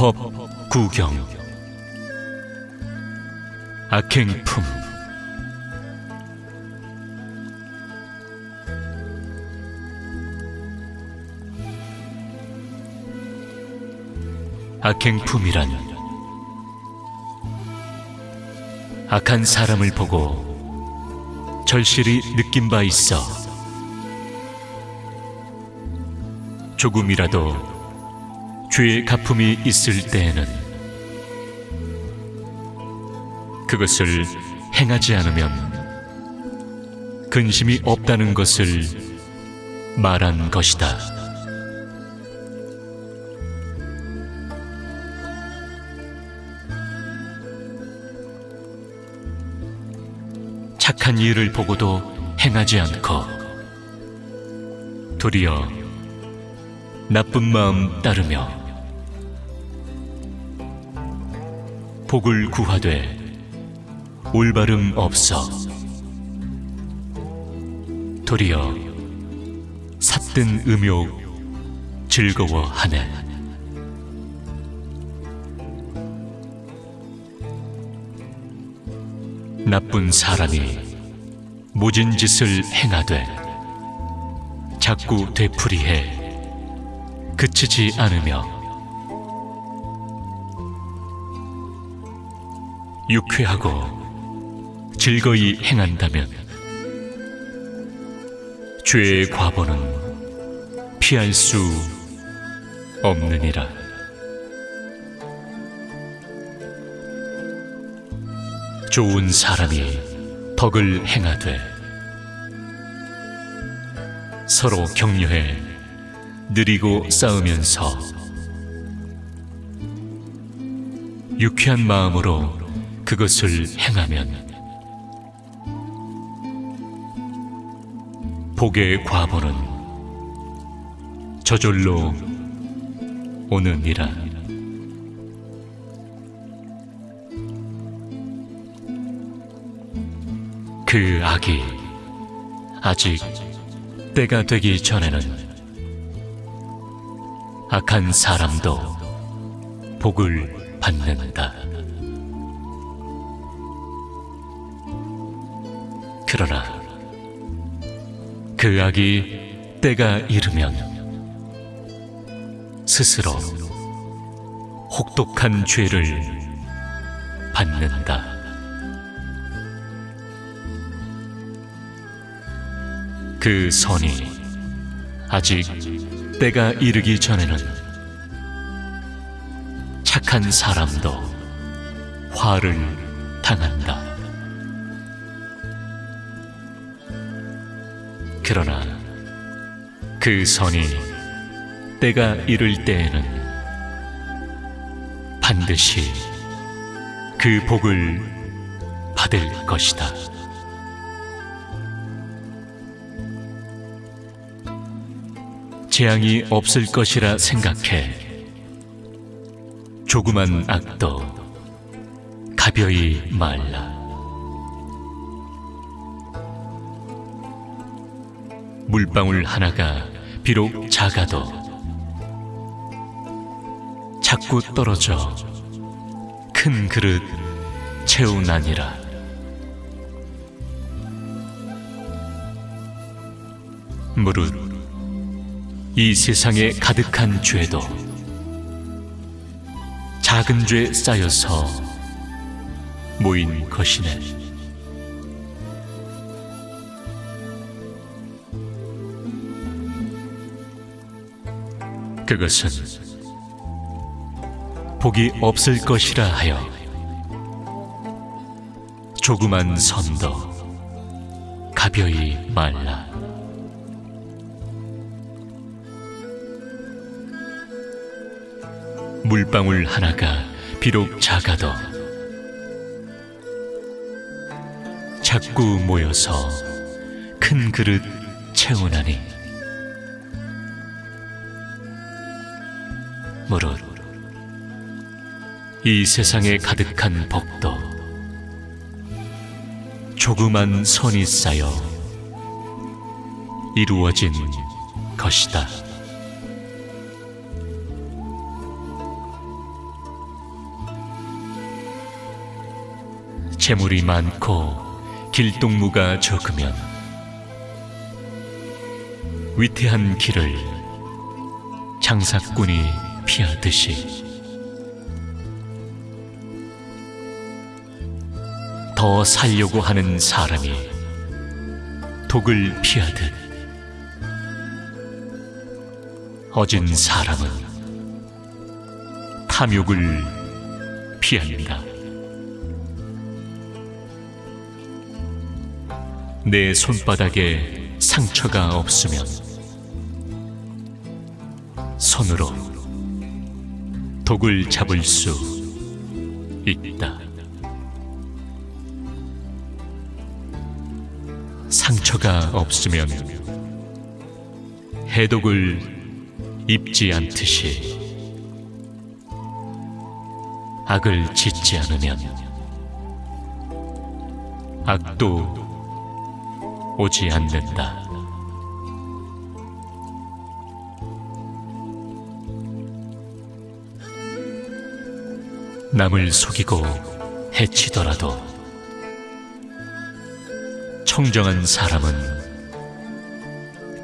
법 구경. 악행품. 악행품이란 악한 사람을 보고 절실히 느낀 바 있어. 조금이라도 죄의 가품이 있을 때에는 그것을 행하지 않으면 근심이 없다는 것을 말한 것이다. 착한 일을 보고도 행하지 않고 도리어 나쁜 마음 따르며 복을 구하되 올바름 없어. 도리어 삿된 음욕 즐거워하네. 나쁜 사람이 모진 짓을 행하되 자꾸 되풀이해 그치지 않으며 유쾌하고 즐거이 행한다면 죄의 과보는 피할 수 없느니라. 좋은 사람이 덕을 행하되 서로 격려해 느리고 싸우면서 유쾌한 마음으로 그것을 행하면 복의 과보는 저절로 오느니라. 그 악이 아직 때가 되기 전에는 악한 사람도 복을 받는다. 그러나 그 악이 때가 이르면 스스로 혹독한 죄를 받는다. 그 선이 아직 때가 이르기 전에는 착한 사람도 화를 당한다. 그러나 그 선이 때가 이를 때에는 반드시 그 복을 받을 것이다. 재앙이 없을 것이라 생각해 조그만 악도 가벼이 말라. 물방울 하나가 비록 작아도 자꾸 떨어져 큰 그릇 채우나니라. 무릇 이 세상에 가득한 죄도 작은 죄 쌓여서 모인 것이네. 그것은 복이 없을 것이라 하여 조그만 선도 가벼이 말라. 물방울 하나가 비록 작아도 자꾸 모여서 큰 그릇 채우나니 이 세상에 가득한 복도 조그만 선이 쌓여 이루어진 것이다. 재물이 많고 길동무가 적으면 위태한 길을 장사꾼이 피하듯이 더 살려고 하는 사람이 독을 피하듯 어진 사람은 탐욕을 피한다. 내 손바닥에 상처가 없으면 손으로 독을 잡을 수 있다. 상처가 없으면 해독을 입지 않듯이 악을 짓지 않으면 악도 오지 않는다. 남을 속이고 해치더라도 청정한 사람은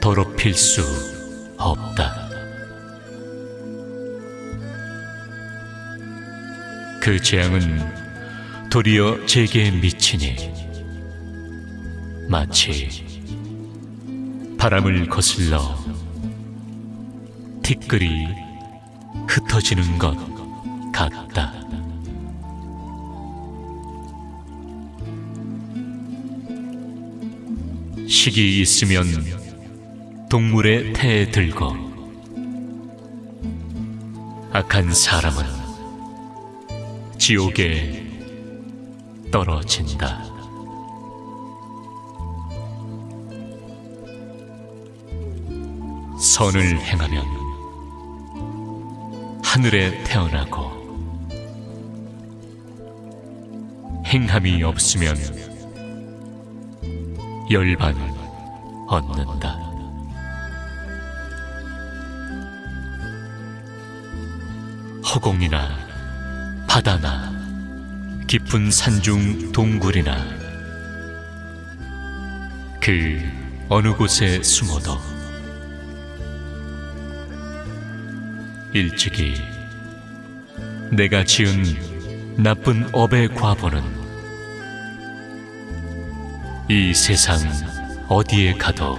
더럽힐 수 없다. 그 재앙은 도리어 제게 미치니 마치 바람을 거슬러 티끌이 흩어지는 것 같다. 식이 있으면 동물의 태에 들고 악한 사람은 지옥에 떨어진다. 선을 행하면 하늘에 태어나고 행함이 없으면 열반을 얻는다. 허공이나 바다나 깊은 산중 동굴이나 그 어느 곳에 숨어도 일찍이 내가 지은 나쁜 업의 과보는 이 세상 어디에 가도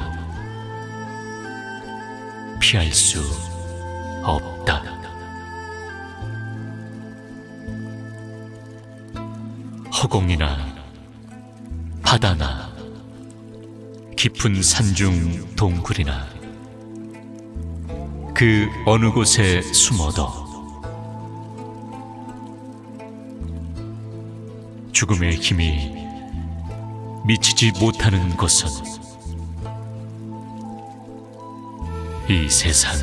피할 수 없다. 허공이나 바다나 깊은 산중 동굴이나 그 어느 곳에 숨어도 죽음의 힘이 미치지 못하는 곳은 이 세상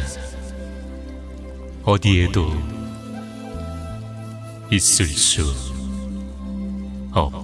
어디에도 있을 수 없다.